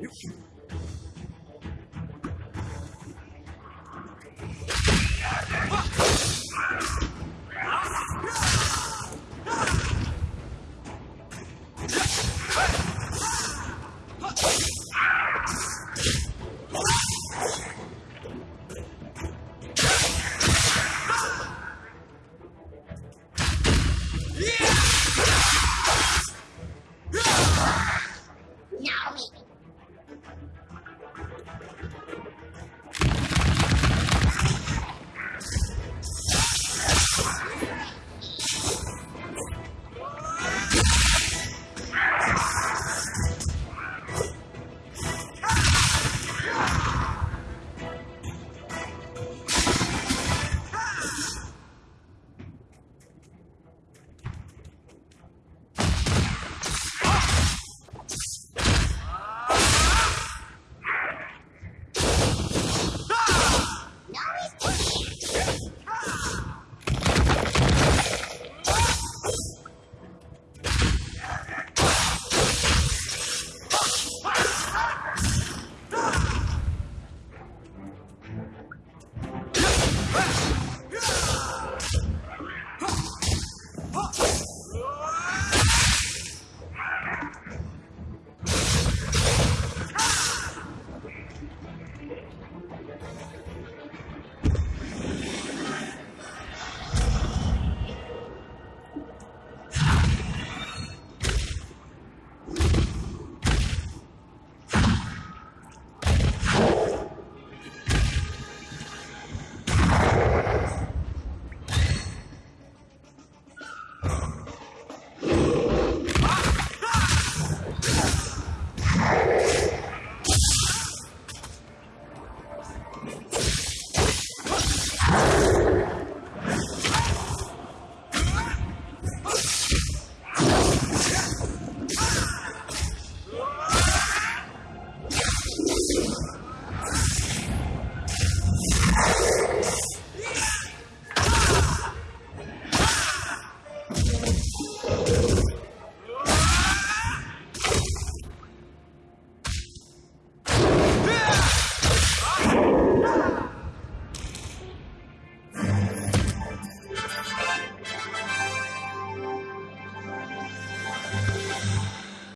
Eu fui.